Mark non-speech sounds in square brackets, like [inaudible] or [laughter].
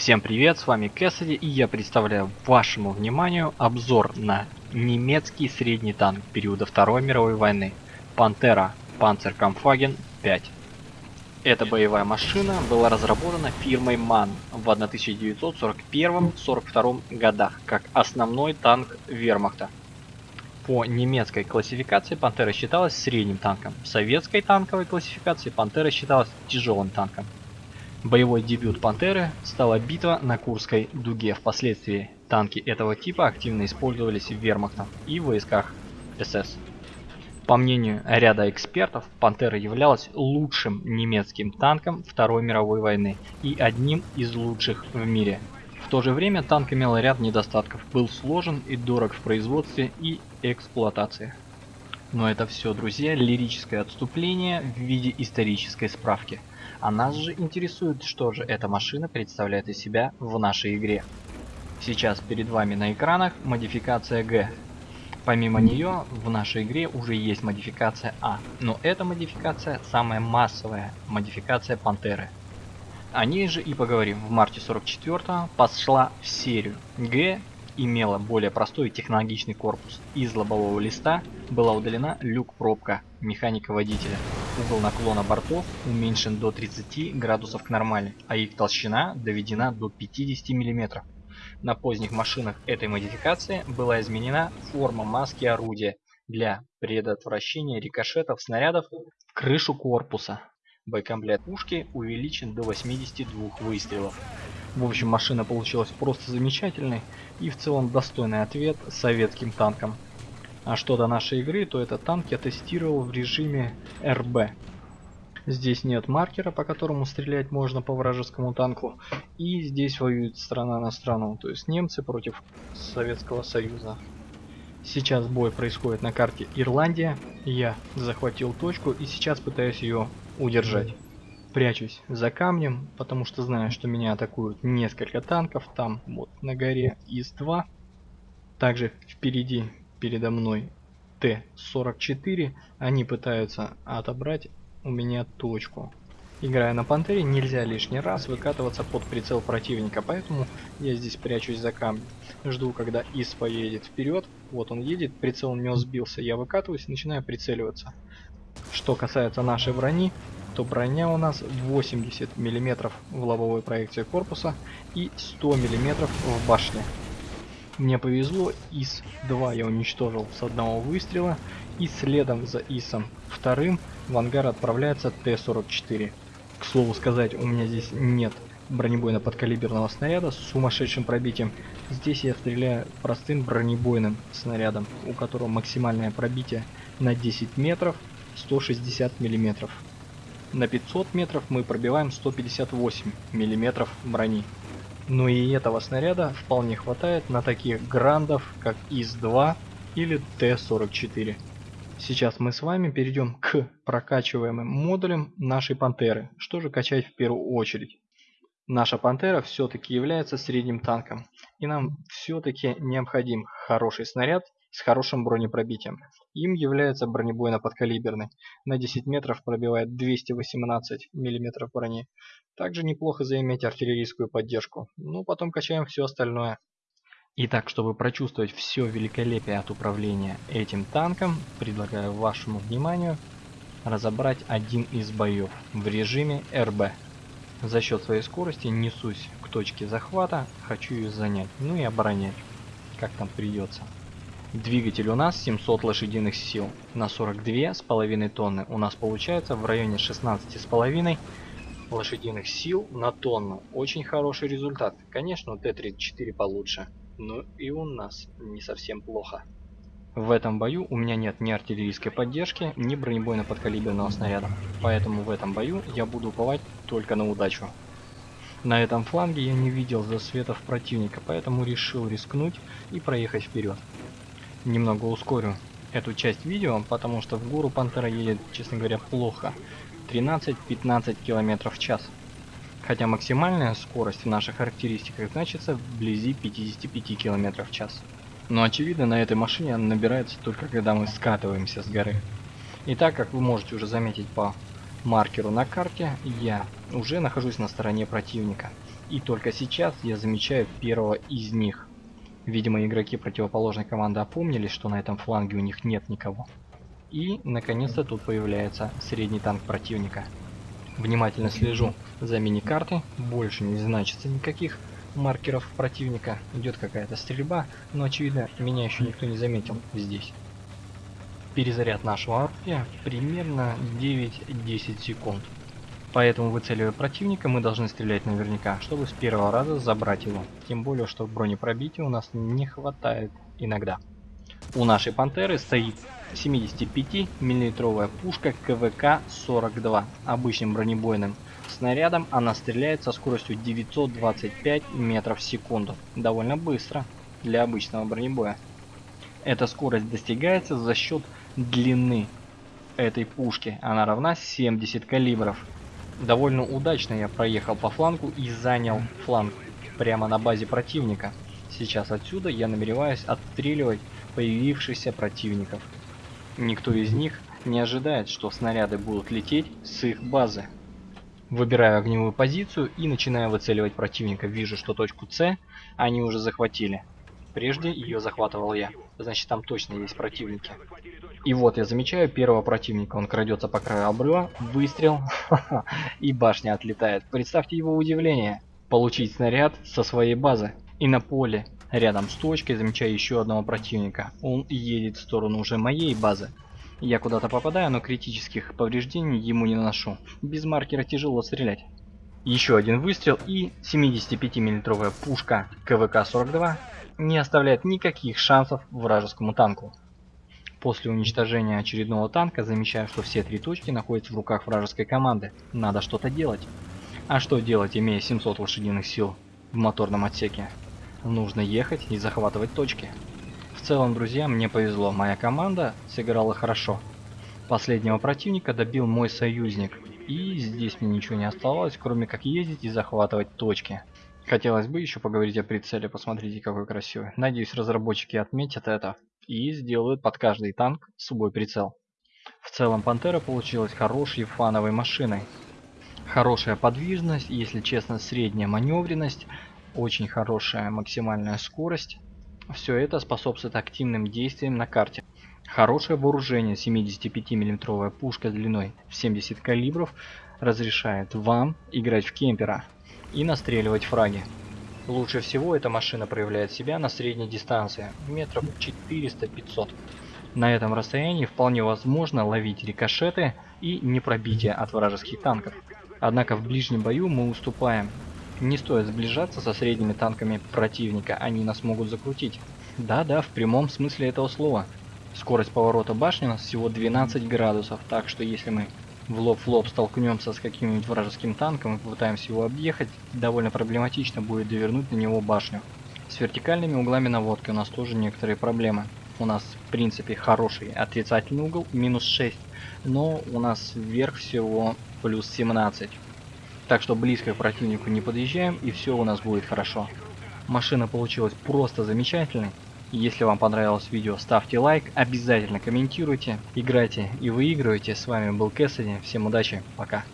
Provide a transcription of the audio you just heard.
Всем привет, с вами Кэссиди и я представляю вашему вниманию обзор на немецкий средний танк периода Второй мировой войны Пантера Panzerkampfwagen 5. Эта боевая машина была разработана фирмой MAN в 1941-42 годах как основной танк вермахта. По немецкой классификации Пантера считалась средним танком, в советской танковой классификации Пантера считалась тяжелым танком. Боевой дебют «Пантеры» стала битва на Курской дуге. Впоследствии танки этого типа активно использовались в вермахтом и в войсках СС. По мнению ряда экспертов, «Пантера» являлась лучшим немецким танком Второй мировой войны и одним из лучших в мире. В то же время танк имел ряд недостатков, был сложен и дорог в производстве и эксплуатации. Но это все, друзья, лирическое отступление в виде исторической справки – а нас же интересует, что же эта машина представляет из себя в нашей игре. Сейчас перед вами на экранах модификация G. Помимо нее в нашей игре уже есть модификация А, но эта модификация самая массовая модификация Пантеры. О ней же и поговорим. В марте 44 пошла в серию. Г имела более простой и технологичный корпус. Из лобового листа была удалена люк-пробка механика водителя. Угол наклона бортов уменьшен до 30 градусов к нормали, а их толщина доведена до 50 мм. На поздних машинах этой модификации была изменена форма маски орудия для предотвращения рикошетов снарядов в крышу корпуса. Боекомплект пушки увеличен до 82 выстрелов. В общем, машина получилась просто замечательной и в целом достойный ответ советским танкам. А что до нашей игры, то этот танк я тестировал в режиме РБ. Здесь нет маркера, по которому стрелять можно по вражескому танку. И здесь воюет страна на страну, то есть немцы против Советского Союза. Сейчас бой происходит на карте Ирландия. Я захватил точку и сейчас пытаюсь ее удержать. Прячусь за камнем, потому что знаю, что меня атакуют несколько танков. Там вот на горе ИС-2. Также впереди, передо мной Т-44. Они пытаются отобрать у меня точку. Играя на Пантере, нельзя лишний раз выкатываться под прицел противника, поэтому я здесь прячусь за камнем. Жду, когда ИС поедет вперед. Вот он едет, прицел у него сбился. Я выкатываюсь и начинаю прицеливаться. Что касается нашей брони, то броня у нас 80 мм в лобовой проекции корпуса и 100 мм в башне. Мне повезло, ИС-2 я уничтожил с одного выстрела, и следом за ИСом вторым в ангар отправляется Т-44. К слову сказать, у меня здесь нет бронебойно-подкалиберного снаряда с сумасшедшим пробитием. Здесь я стреляю простым бронебойным снарядом, у которого максимальное пробитие на 10 метров 160 миллиметров. На 500 метров мы пробиваем 158 миллиметров брони. Но и этого снаряда вполне хватает на таких грандов, как ИС-2 или Т-44. Сейчас мы с вами перейдем к прокачиваемым модулям нашей пантеры. Что же качать в первую очередь? Наша пантера все-таки является средним танком. И нам все-таки необходим хороший снаряд с хорошим бронепробитием. Им является бронебойно-подкалиберный. На 10 метров пробивает 218 мм брони. Также неплохо заиметь артиллерийскую поддержку. Ну, потом качаем все остальное. Итак, чтобы прочувствовать все великолепие от управления этим танком, предлагаю вашему вниманию разобрать один из боев в режиме РБ. За счет своей скорости несусь к точке захвата, хочу ее занять, ну и оборонять, как там придется. Двигатель у нас 700 лошадиных сил на 42 с половиной тонны. У нас получается в районе 16 с половиной лошадиных сил на тонну. Очень хороший результат. Конечно, Т-34 получше, но и у нас не совсем плохо. В этом бою у меня нет ни артиллерийской поддержки, ни бронебойно-подкалиберного снаряда. Поэтому в этом бою я буду уповать только на удачу. На этом фланге я не видел засветов противника, поэтому решил рискнуть и проехать вперед немного ускорю эту часть видео, потому что в гору Пантера едет, честно говоря, плохо. 13-15 км в час. Хотя максимальная скорость в наших характеристиках значится вблизи 55 км в час. Но очевидно на этой машине она набирается только когда мы скатываемся с горы. И так как вы можете уже заметить по маркеру на карте, я уже нахожусь на стороне противника. И только сейчас я замечаю первого из них. Видимо, игроки противоположной команды опомнились, что на этом фланге у них нет никого. И, наконец-то, тут появляется средний танк противника. Внимательно слежу за мини-картой, больше не значится никаких маркеров противника. Идет какая-то стрельба, но очевидно, меня еще никто не заметил здесь. Перезаряд нашего оружия примерно 9-10 секунд. Поэтому, выцеливая противника, мы должны стрелять наверняка, чтобы с первого раза забрать его. Тем более, что бронепробития у нас не хватает иногда. У нашей пантеры стоит 75 миллиметровая пушка КВК-42 обычным бронебойным снарядом. Она стреляет со скоростью 925 метров в секунду. Довольно быстро для обычного бронебоя. Эта скорость достигается за счет длины этой пушки. Она равна 70 калибров. Довольно удачно я проехал по флангу и занял фланг прямо на базе противника. Сейчас отсюда я намереваюсь отстреливать появившихся противников. Никто из них не ожидает, что снаряды будут лететь с их базы. Выбираю огневую позицию и начинаю выцеливать противника. Вижу, что точку С они уже захватили. Прежде ее захватывал я. Значит, там точно есть противники. И вот я замечаю первого противника. Он крадется по краю обрыва. Выстрел. [laughs] И башня отлетает. Представьте его удивление. Получить снаряд со своей базы. И на поле, рядом с точкой, замечаю еще одного противника. Он едет в сторону уже моей базы. Я куда-то попадаю, но критических повреждений ему не наношу. Без маркера тяжело стрелять. Еще один выстрел и 75 миллиметровая пушка КВК-42 не оставляет никаких шансов вражескому танку. После уничтожения очередного танка замечаю, что все три точки находятся в руках вражеской команды. Надо что-то делать. А что делать, имея 700 лошадиных сил в моторном отсеке? Нужно ехать и захватывать точки. В целом, друзья, мне повезло. Моя команда сыграла хорошо. Последнего противника добил мой союзник. И здесь мне ничего не оставалось, кроме как ездить и захватывать точки. Хотелось бы еще поговорить о прицеле, посмотрите какой красивый. Надеюсь разработчики отметят это и сделают под каждый танк свой прицел. В целом Пантера получилась хорошей фановой машиной. Хорошая подвижность, если честно средняя маневренность, очень хорошая максимальная скорость. Все это способствует активным действиям на карте. Хорошее вооружение 75 миллиметровая пушка длиной в 70 калибров разрешает вам играть в кемпера и настреливать фраги. Лучше всего эта машина проявляет себя на средней дистанции, метров 400-500. На этом расстоянии вполне возможно ловить рикошеты и непробитие от вражеских танков. Однако в ближнем бою мы уступаем. Не стоит сближаться со средними танками противника, они нас могут закрутить. Да-да, в прямом смысле этого слова. Скорость поворота башни у нас всего 12 градусов, так что если мы в лоб в лоб столкнемся с каким-нибудь вражеским танком и попытаемся его объехать, довольно проблематично будет довернуть на него башню. С вертикальными углами наводки у нас тоже некоторые проблемы. У нас в принципе хороший отрицательный угол, минус 6, но у нас вверх всего плюс 17. Так что близко к противнику не подъезжаем и все у нас будет хорошо. Машина получилась просто замечательной. Если вам понравилось видео, ставьте лайк, обязательно комментируйте, играйте и выигрывайте. С вами был Кэссиди, всем удачи, пока.